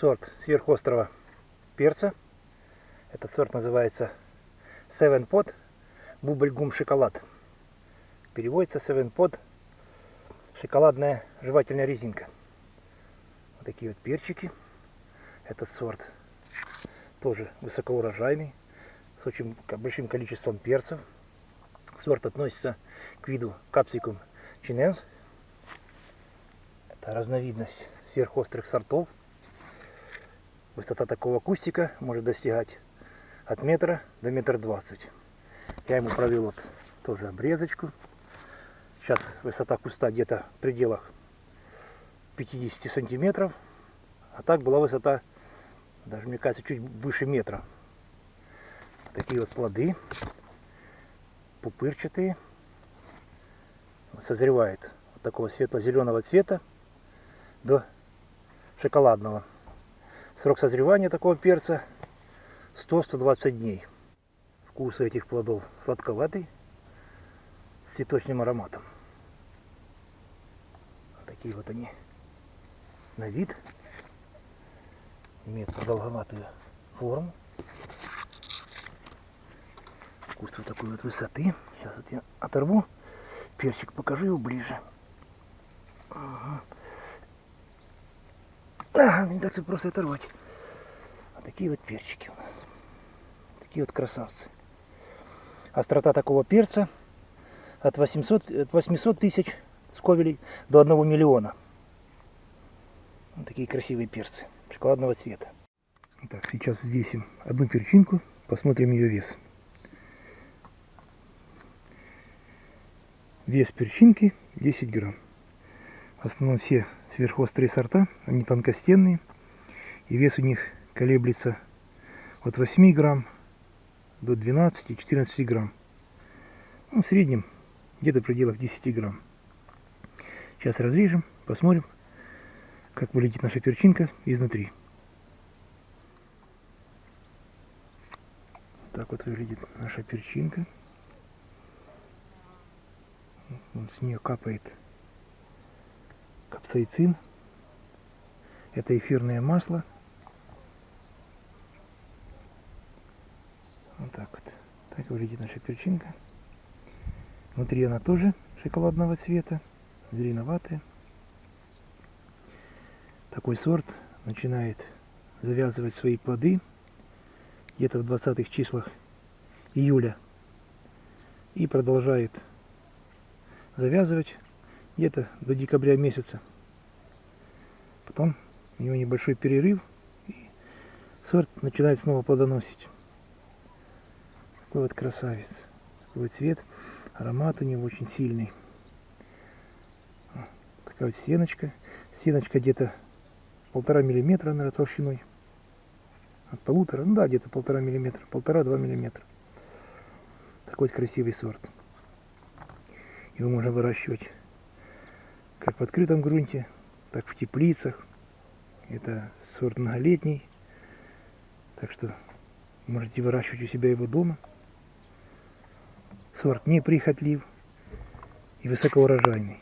сорт сверхострого перца. Этот сорт называется Seven Pot Бубльгум шоколад. Переводится Seven Pot шоколадная жевательная резинка. Вот такие вот перчики. Этот сорт тоже высокоурожайный, с очень большим количеством перцев. Сорт относится к виду капсикум чиненс. Это разновидность сверхострых сортов. Высота такого кустика может достигать от метра до метра двадцать. Я ему провел вот тоже обрезочку. Сейчас высота куста где-то в пределах 50 сантиметров. А так была высота, даже мне кажется, чуть выше метра. Такие вот плоды, пупырчатые. Созревает вот такого светло-зеленого цвета до шоколадного. Срок созревания такого перца 100-120 дней. Вкус этих плодов сладковатый, с цветочным ароматом. Такие вот они на вид. Имеют продолговатую форму. Куст вот такой вот высоты. Сейчас вот я оторву перчик, покажу его ближе. Ага. Не так просто оторвать. Вот такие вот перчики у нас. Такие вот красавцы. Острота такого перца от 800, от 800 тысяч сковелей до 1 миллиона. Вот такие красивые перцы шоколадного цвета. Так, сейчас взвесим одну перчинку, посмотрим ее вес. Вес перчинки 10 грамм. В основном все сверхострые сорта, они тонкостенные, и вес у них колеблется от 8 грамм до 12-14 грамм. Ну, в среднем где-то в пределах 10 грамм. Сейчас разрежем, посмотрим, как вылетит наша перчинка изнутри. Так вот выглядит наша перчинка. с нее капает капсаицин. Это эфирное масло. Вот так вот. Так выглядит наша перчинка. Внутри она тоже шоколадного цвета, зеленоватая. Такой сорт начинает завязывать свои плоды где-то в 20-х числах июля и продолжает завязывать где-то до декабря месяца. Потом у него небольшой перерыв, и сорт начинает снова плодоносить. Такой вот красавец. Такой цвет, аромат у него очень сильный. Такая вот стеночка. Стеночка где-то полтора миллиметра, наверное, толщиной. От полутора, ну да, где-то полтора миллиметра, полтора-два миллиметра. Такой вот красивый сорт. Его можно выращивать как в открытом грунте, так в теплицах. Это сорт многолетний. Так что можете выращивать у себя его дома. Сорт неприхотлив и высокоурожайный.